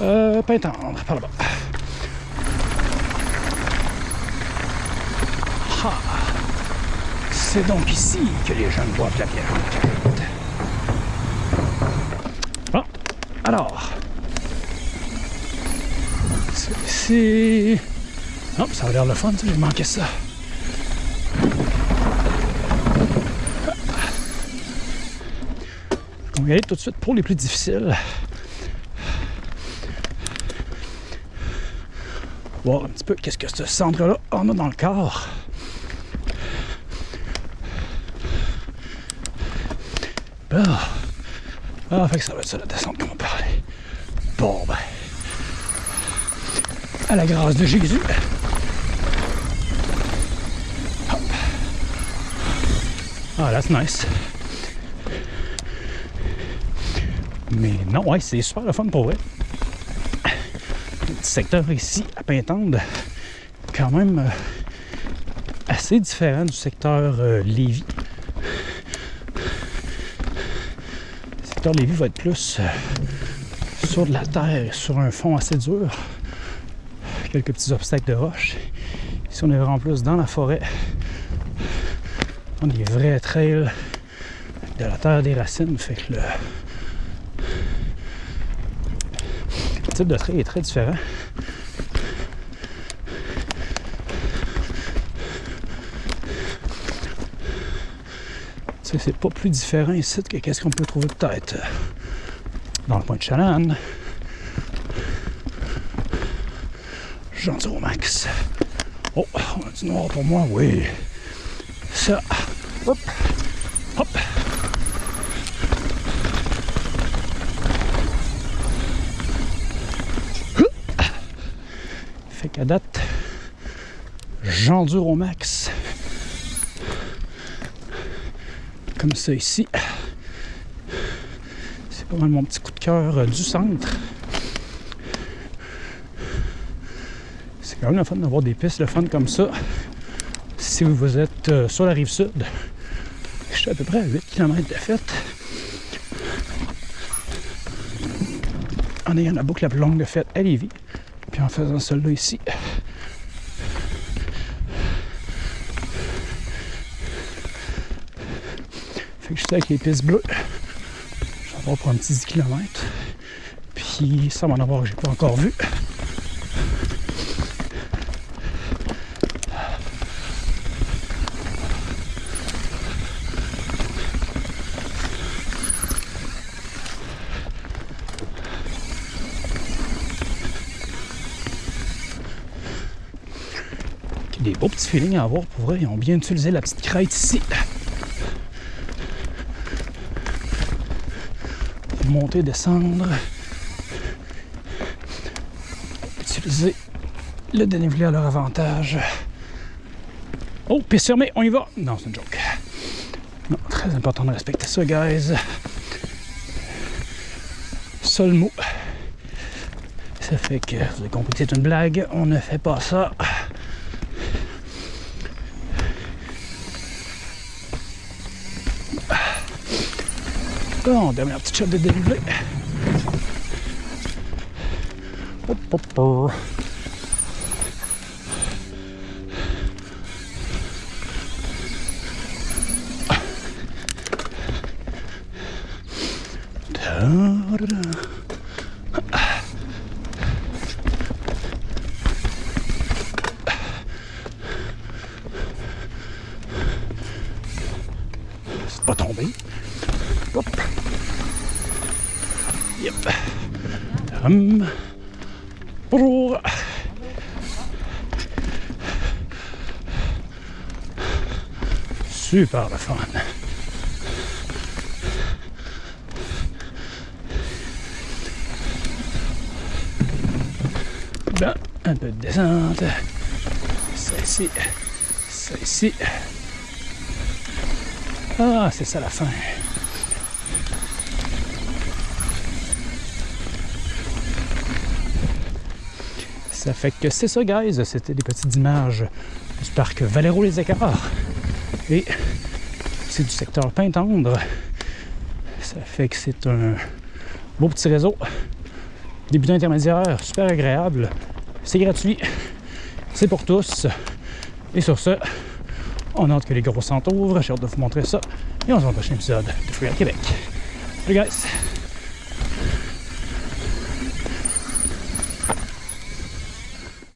Euh, Pintendre, par là-bas. Ah. C'est donc ici que les jeunes boivent la bière. Bon, alors. C'est ici. Oh, ça a l'air le fun, j'ai manqué ça. On va y aller tout de suite pour les plus difficiles. Voir un petit peu qu'est-ce que ce centre-là en a dans le corps. Bon. Ah, fait que ça va être ça la descente qu'on parler. Bon, ben. À la grâce de Jésus. Hop. Ah, that's nice. Mais non, ouais, c'est super le fun pour vrai. Le petit secteur ici à Pintendre, quand même euh, assez différent du secteur euh, Lévis. Le secteur Lévis va être plus euh, sur de la terre, sur un fond assez dur. Quelques petits obstacles de roche. Ici, on est vraiment plus dans la forêt. On a des vrais trails de la terre des racines. Fait que le type de trail est très différent. C'est pas plus différent ici que qu'est-ce qu'on peut trouver peut-être dans le point de Chalanne. Gentil au max. Oh, on a du noir pour moi, oui. Ça. Hop. Hop. Fait qu'à date, j'endure au max. Comme ça ici. C'est pas mal mon petit coup de cœur euh, du centre. C'est quand même le fun d'avoir des pistes le fun comme ça. Si vous êtes euh, sur la rive sud, je suis à peu près à 8 km de fête. En ayant la boucle la plus longue de fête à Lévis. Puis en faisant celle-là ici. Fait que je suis avec les pistes bleues. Je vais pour un petit 10 km. Puis ça m'en avoir que j'ai pas encore vu. Des beaux petits feelings à avoir pour vrai. Ils ont bien utilisé la petite crête ici. Monter, descendre. Utiliser le dénivelé à leur avantage. Oh, piste fermée, on y va. Non, c'est une joke. Non, très important de respecter ça, guys. Seul mot. Ça fait que vous avez compris que c'est une blague. On ne fait pas ça. Bon, dernière petite shot de dénivelé. Hop, hop, hop. Ta-da-da. C'est pas tombé. Hop. Yep. Hum. Bonjour. Super le fun. Bon, un peu de descente. Ça ici. Ça ici. Ah, c'est ça la fin. Ça fait que c'est ça, guys. C'était des petites images du parc Valero-les Écarts. Et c'est du secteur Pintendre. Ça fait que c'est un beau petit réseau débutant intermédiaire, super agréable. C'est gratuit. C'est pour tous. Et sur ce, on a que les gros centres ouvrent. J'ai hâte de vous montrer ça. Et on se voit au prochain épisode de Free à Québec. Salut guys!